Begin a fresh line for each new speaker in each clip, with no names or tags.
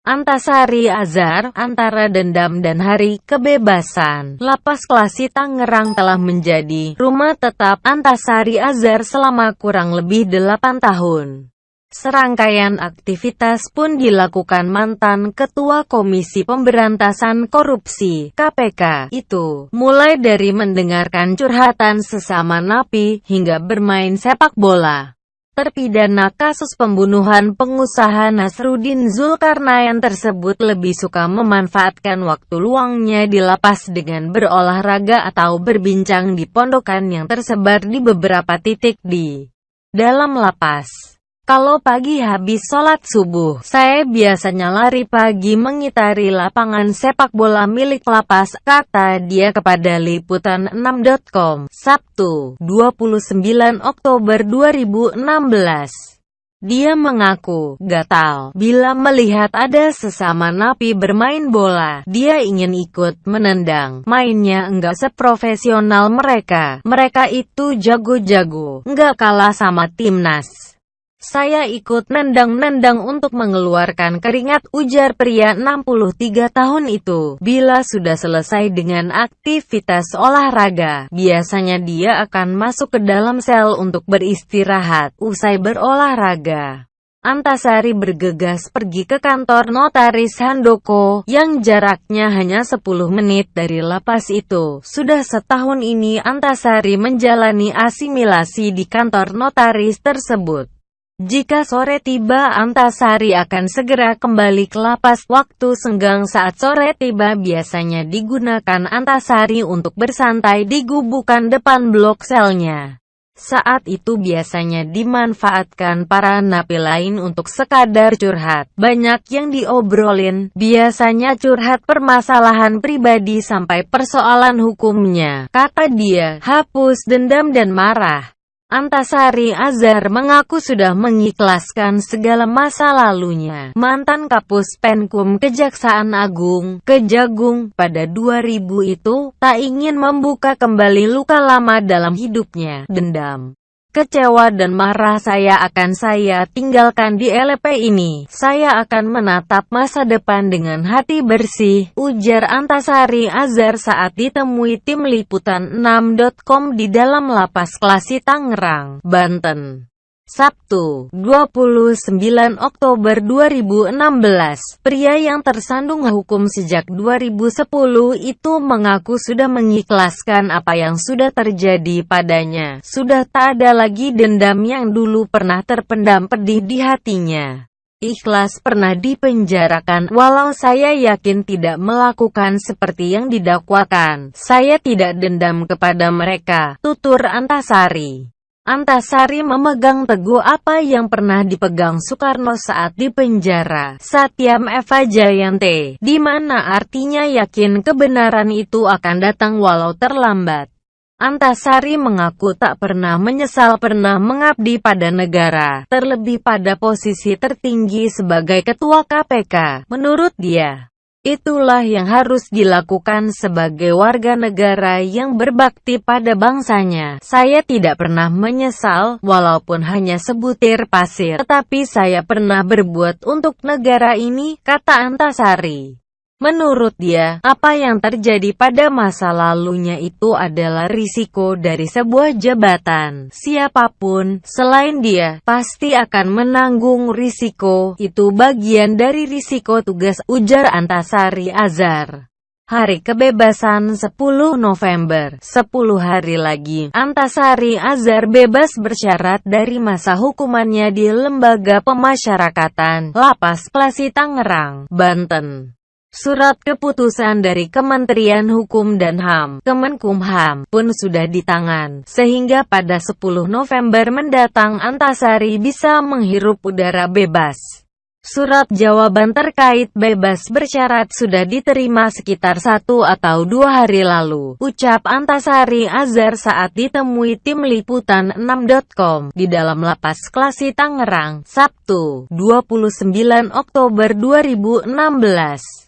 Antasari Azhar, antara dendam dan hari kebebasan. Lapas Klasi Tangerang telah menjadi rumah tetap Antasari Azhar selama kurang lebih 8 tahun. Serangkaian aktivitas pun dilakukan mantan Ketua Komisi Pemberantasan Korupsi (KPK) itu, mulai dari mendengarkan curhatan sesama napi, hingga bermain sepak bola. Terpidana kasus pembunuhan pengusaha Nasruddin Zulkarnain tersebut lebih suka memanfaatkan waktu luangnya di lapas dengan berolahraga atau berbincang di pondokan yang tersebar di beberapa titik di dalam lapas. Kalau pagi habis sholat subuh, saya biasanya lari pagi mengitari lapangan sepak bola milik lapas, kata dia kepada Liputan6.com, Sabtu, 29 Oktober 2016. Dia mengaku gatal bila melihat ada sesama napi bermain bola. Dia ingin ikut menendang. Mainnya enggak seprofesional mereka. Mereka itu jago-jago, enggak kalah sama timnas. Saya ikut nendang-nendang untuk mengeluarkan keringat, ujar pria 63 tahun itu. Bila sudah selesai dengan aktivitas olahraga, biasanya dia akan masuk ke dalam sel untuk beristirahat, usai berolahraga. Antasari bergegas pergi ke kantor notaris Handoko, yang jaraknya hanya 10 menit dari lapas itu. Sudah setahun ini Antasari menjalani asimilasi di kantor notaris tersebut. Jika sore tiba Antasari akan segera kembali ke lapas. Waktu senggang saat sore tiba biasanya digunakan Antasari untuk bersantai di gubukan depan blok selnya. Saat itu biasanya dimanfaatkan para napi lain untuk sekadar curhat. Banyak yang diobrolin, biasanya curhat permasalahan pribadi sampai persoalan hukumnya. Kata dia, hapus dendam dan marah. Antasari Azhar mengaku sudah mengikhlaskan segala masa lalunya. Mantan Kapus Penkum Kejaksaan Agung, Kejagung, pada 2000 itu, tak ingin membuka kembali luka lama dalam hidupnya. Dendam. Kecewa dan marah saya akan saya tinggalkan di LP ini. Saya akan menatap masa depan dengan hati bersih, ujar Antasari Azhar saat ditemui tim liputan 6.com di dalam lapas Klasi Tangerang, Banten. Sabtu, 29 Oktober 2016, pria yang tersandung hukum sejak 2010 itu mengaku sudah mengikhlaskan apa yang sudah terjadi padanya. Sudah tak ada lagi dendam yang dulu pernah terpendam pedih di hatinya. Ikhlas pernah dipenjarakan, walau saya yakin tidak melakukan seperti yang didakwakan. Saya tidak dendam kepada mereka, tutur Antasari. Antasari memegang teguh apa yang pernah dipegang Soekarno saat di penjara, Satyam Eva Jayante, di mana artinya yakin kebenaran itu akan datang walau terlambat. Antasari mengaku tak pernah menyesal pernah mengabdi pada negara, terlebih pada posisi tertinggi sebagai ketua KPK. Menurut dia, Itulah yang harus dilakukan sebagai warga negara yang berbakti pada bangsanya. Saya tidak pernah menyesal, walaupun hanya sebutir pasir, tetapi saya pernah berbuat untuk negara ini, kata Antasari. Menurut dia, apa yang terjadi pada masa lalunya itu adalah risiko dari sebuah jabatan. Siapa pun, selain dia, pasti akan menanggung risiko. Itu bagian dari risiko tugas, ujar Antasari Azhar. Hari kebebasan 10 November, 10 hari lagi, Antasari Azhar bebas bersyarat dari masa hukumannya di Lembaga Pemasyarakatan, Lapas Klasi Tangerang, Banten. Surat keputusan dari Kementerian Hukum dan HAM, Kemenkumham, pun sudah di tangan, sehingga pada 10 November mendatang Antasari bisa menghirup udara bebas. Surat jawaban terkait bebas bersyarat sudah diterima sekitar satu atau dua hari lalu, ucap Antasari Azhar saat ditemui tim liputan 6.com di dalam lapas Klasi Tangerang, Sabtu, 29 Oktober 2016.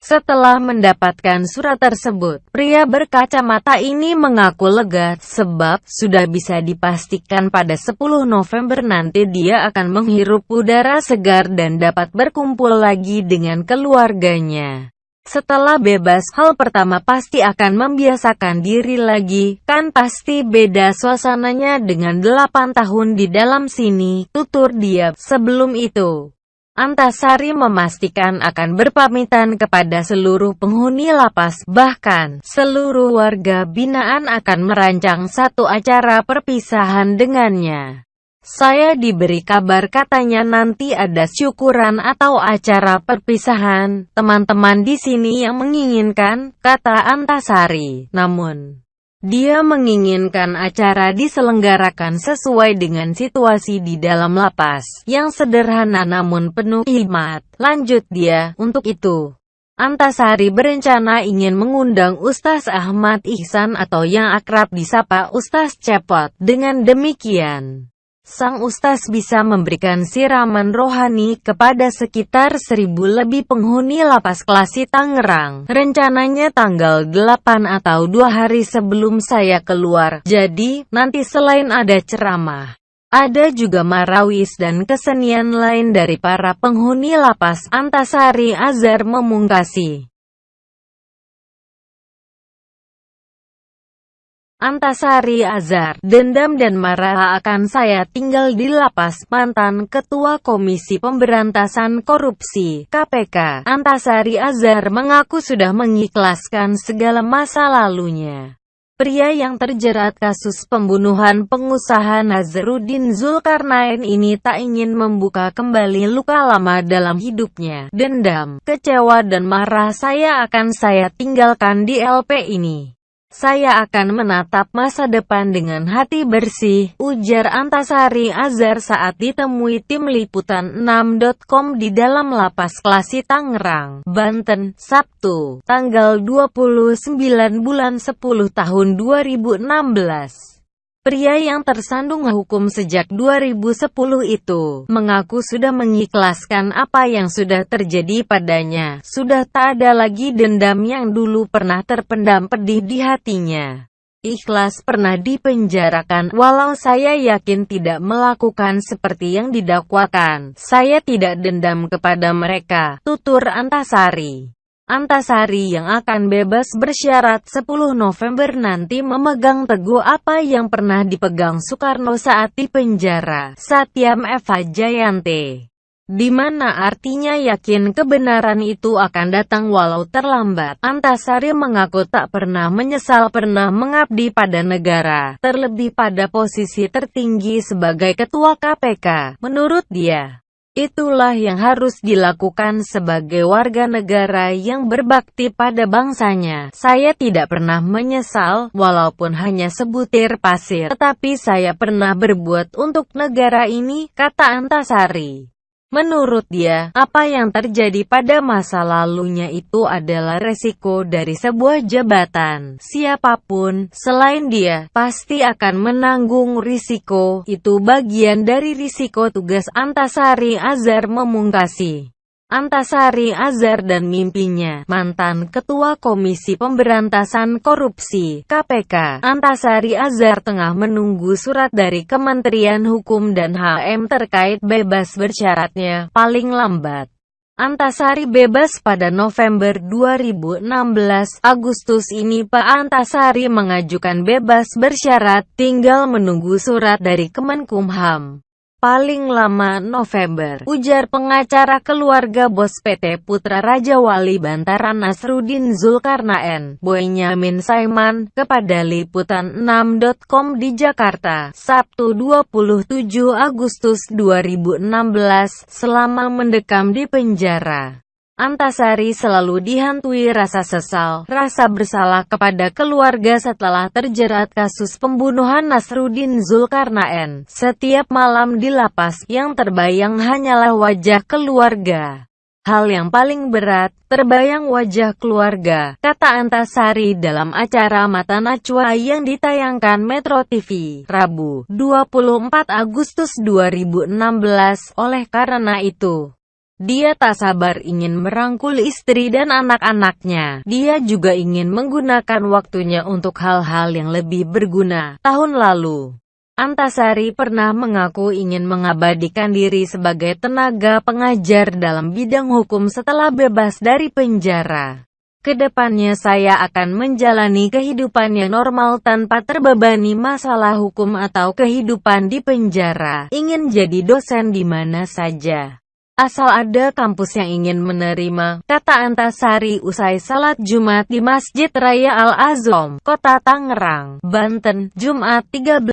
Setelah mendapatkan surat tersebut, pria berkacamata ini mengaku lega sebab sudah bisa dipastikan pada 10 November nanti dia akan menghirup udara segar dan dapat berkumpul lagi dengan keluarganya. Setelah bebas, hal pertama pasti akan membiasakan diri lagi, kan pasti beda suasananya dengan 8 tahun di dalam sini, tutur dia. Sebelum itu, Antasari memastikan akan berpamitan kepada seluruh penghuni lapas, bahkan seluruh warga binaan akan merancang satu acara perpisahan dengannya. Saya diberi kabar katanya nanti ada syukuran atau acara perpisahan, teman-teman di sini yang menginginkan, kata Antasari. Namun, dia menginginkan acara diselenggarakan sesuai dengan situasi di dalam lapas, yang sederhana namun penuh hikmat. Lanjut dia, untuk itu. Antasari berencana ingin mengundang Ustaz Ahmad Ihsan atau yang akrab disapa Ustaz Cepot. Dengan demikian, Sang Ustaz bisa memberikan siraman rohani kepada sekitar seribu lebih penghuni lapas klasi Tangerang. Rencananya tanggal 8 atau dua hari sebelum saya keluar. Jadi, nanti selain ada ceramah, ada juga marawis dan kesenian lain dari para penghuni lapas Antasari Azhar memungkasi. Antasari Azhar, dendam dan marah akan saya tinggal di lapas. Mantan Ketua Komisi Pemberantasan Korupsi (KPK), Antasari Azhar mengaku sudah mengikhlaskan segala masa lalunya. Pria yang terjerat kasus pembunuhan pengusaha Nazarudin Zulkarnain ini tak ingin membuka kembali luka lama dalam hidupnya. Dendam, kecewa dan marah saya akan saya tinggalkan di LP ini. Saya akan menatap masa depan dengan hati bersih, ujar Antasari Azhar saat ditemui tim liputan 6.com di dalam lapas Klasi Tangerang, Banten, Sabtu, tanggal 29 bulan 10 tahun 2016. Pria yang tersandung hukum sejak 2010 itu, mengaku sudah mengikhlaskan apa yang sudah terjadi padanya. Sudah tak ada lagi dendam yang dulu pernah terpendam pedih di hatinya. Ikhlas pernah dipenjarakan, walau saya yakin tidak melakukan seperti yang didakwakan. Saya tidak dendam kepada mereka, tutur Antasari. Antasari yang akan bebas bersyarat 10 November nanti memegang teguh apa yang pernah dipegang Soekarno saat di penjara, Satyam Eva Jayante. Di mana artinya yakin kebenaran itu akan datang walau terlambat. Antasari mengaku tak pernah menyesal pernah mengabdi pada negara, terlebih pada posisi tertinggi sebagai ketua KPK. Menurut dia, Itulah yang harus dilakukan sebagai warga negara yang berbakti pada bangsanya. Saya tidak pernah menyesal, walaupun hanya sebutir pasir, tetapi saya pernah berbuat untuk negara ini, kata Antasari. Menurut dia, apa yang terjadi pada masa lalunya itu adalah resiko dari sebuah jabatan. Siapa pun, selain dia, pasti akan menanggung risiko. Itu bagian dari risiko tugas Antasari Azhar memungkasi. Antasari Azhar dan mimpinya, mantan Ketua Komisi Pemberantasan Korupsi (KPK), Antasari Azhar tengah menunggu surat dari Kementerian Hukum dan HM terkait bebas bersyaratnya, paling lambat. Antasari bebas pada November 2016. Agustus ini Pak Antasari mengajukan bebas bersyarat, tinggal menunggu surat dari Kemenkumham paling lama November, ujar pengacara keluarga bos PT Putra Raja Wali Bantaran Nasrudin Zulkarnaen, Boyamin Saiman, kepada Liputan6.com di Jakarta, Sabtu 27 Agustus 2016, selama mendekam di penjara. Antasari selalu dihantui rasa sesal, rasa bersalah kepada keluarga setelah terjerat kasus pembunuhan Nasruddin Zulkarnaen. Setiap malam di lapas, yang terbayang hanyalah wajah keluarga. Hal yang paling berat, terbayang wajah keluarga, kata Antasari dalam acara Mata Najwa yang ditayangkan Metro TV, Rabu, 24 Agustus 2016. Oleh karena itu, Dia tak sabar ingin merangkul istri dan anak-anaknya. Dia juga ingin menggunakan waktunya untuk hal-hal yang lebih berguna. Tahun lalu, Antasari pernah mengaku ingin mengabadikan diri sebagai tenaga pengajar dalam bidang hukum setelah bebas dari penjara. Ke depannya saya akan menjalani kehidupan yang normal tanpa terbebani masalah hukum atau kehidupan di penjara. Ingin jadi dosen di mana saja. Asal ada kampus yang ingin menerima, kata Antasari usai salat Jumat di Masjid Raya Al-Azom, Kota Tangerang, Banten, Jumat 13